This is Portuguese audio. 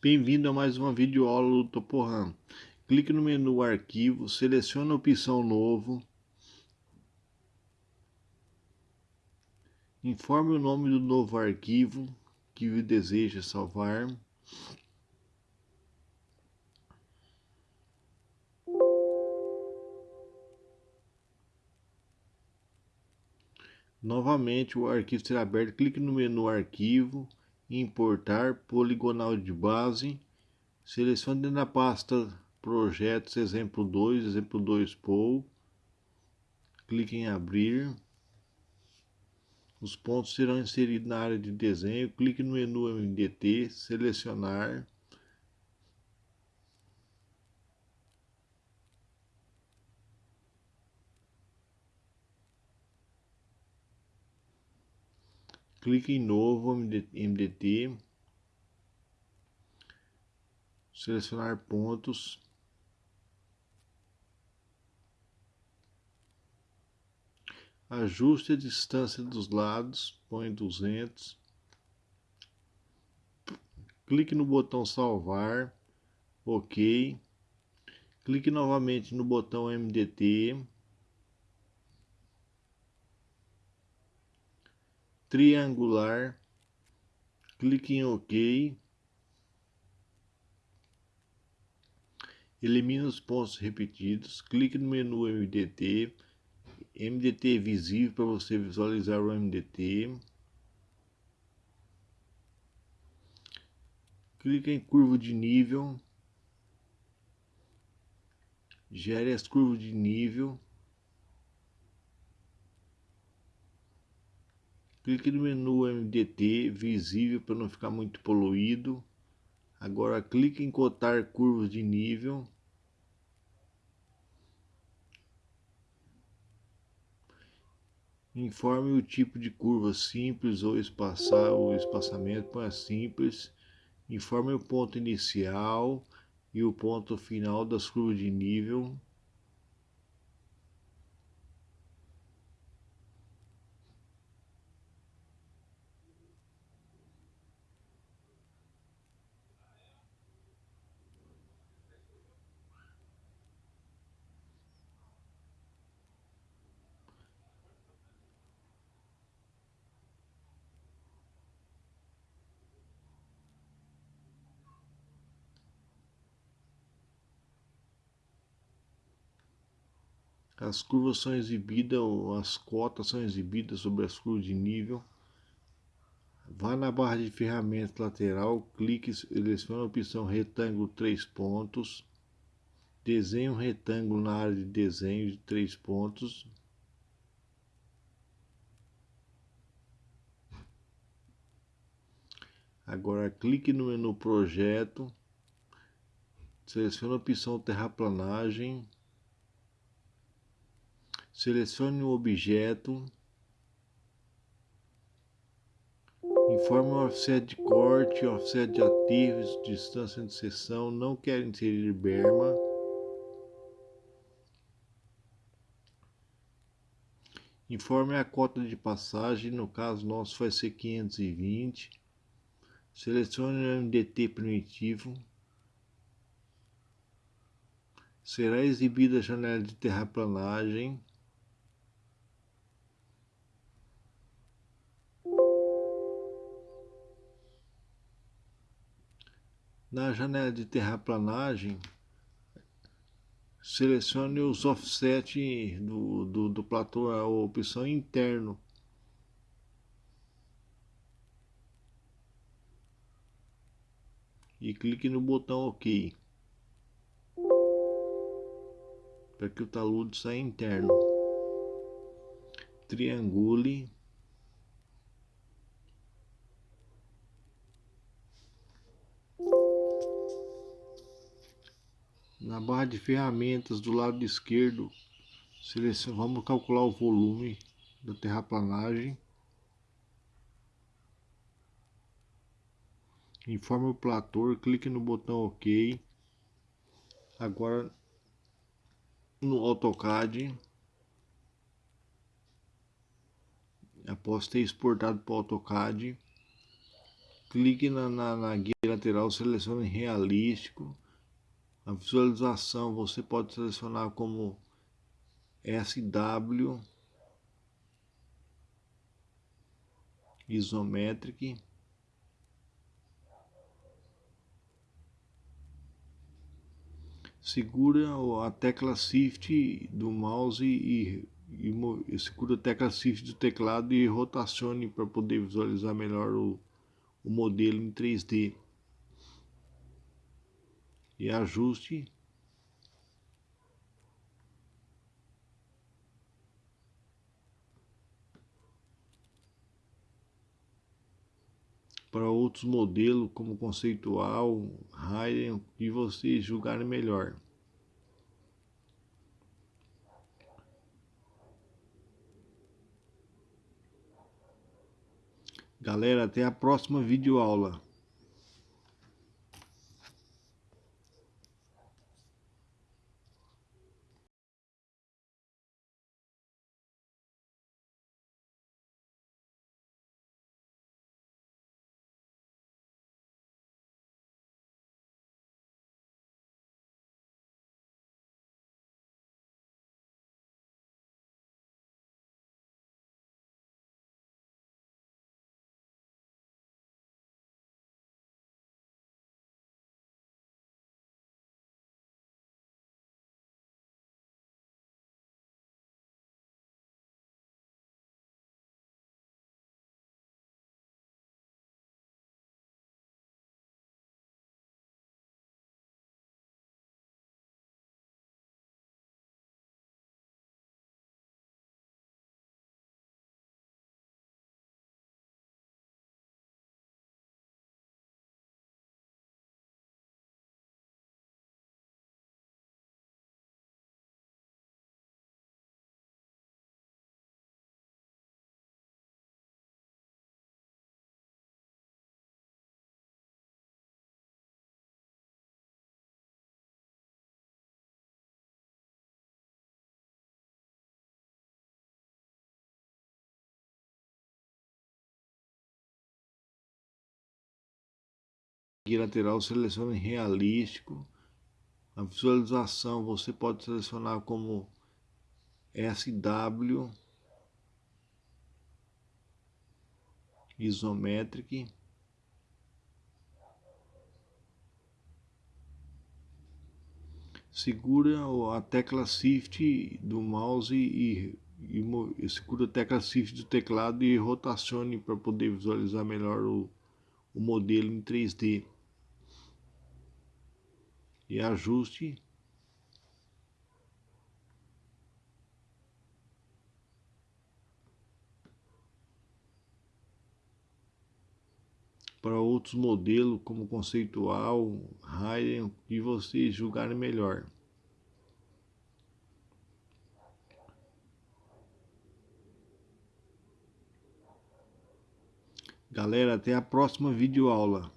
Bem-vindo a mais uma videoaula do Toporam. Clique no menu Arquivo, selecione a opção Novo. Informe o nome do novo arquivo que deseja salvar. Novamente o arquivo será aberto. Clique no menu Arquivo importar poligonal de base, selecione na pasta projetos exemplo 2, exemplo 2 POU, clique em abrir, os pontos serão inseridos na área de desenho, clique no menu MDT, selecionar, clique em novo MDT, selecionar pontos, ajuste a distância dos lados, põe 200, clique no botão salvar, ok, clique novamente no botão MDT, triangular, clique em OK, elimine os pontos repetidos, clique no menu MDT, MDT visível para você visualizar o MDT, clique em curva de nível, gere as curvas de nível, Clique no menu MDT visível para não ficar muito poluído. Agora clique em cotar curvas de nível. Informe o tipo de curva simples ou espaçar o espaçamento para simples. Informe o ponto inicial e o ponto final das curvas de nível. As curvas são exibidas, as cotas são exibidas sobre as curvas de nível. Vá na barra de ferramentas lateral, clique, selecione a opção retângulo 3 pontos. Desenhe um retângulo na área de desenho de 3 pontos. Agora clique no menu projeto, selecione a opção terraplanagem Selecione o objeto. Informe o offset de corte, offset de ativos, distância de seção. Não quero inserir berma. Informe a cota de passagem, no caso nosso vai ser 520. Selecione o MDT primitivo. Será exibida a janela de terraplanagem. Na janela de terraplanagem, selecione os offset do, do, do platô, a opção interno. E clique no botão OK. Para que o talude saia interno. Triangule na barra de ferramentas do lado esquerdo, vamos calcular o volume da terraplanagem. Informe o plator, clique no botão OK. Agora no AutoCAD, após ter exportado para o AutoCAD, clique na, na, na guia lateral, selecione realístico. A visualização você pode selecionar como SW Isometric segura a tecla Shift do mouse e, e, e segura a tecla Shift do teclado e rotacione para poder visualizar melhor o, o modelo em 3D. E ajuste para outros modelos como conceitual, Raiden, que vocês julgarem melhor. Galera, até a próxima videoaula. Guia lateral selecione realístico. A visualização você pode selecionar como SW Isometric segura a tecla Shift do mouse e, e, e segura a tecla Shift do teclado e rotacione para poder visualizar melhor o, o modelo em 3D e ajuste para outros modelos como conceitual, Raiden, que vocês julgarem melhor. Galera, até a próxima videoaula.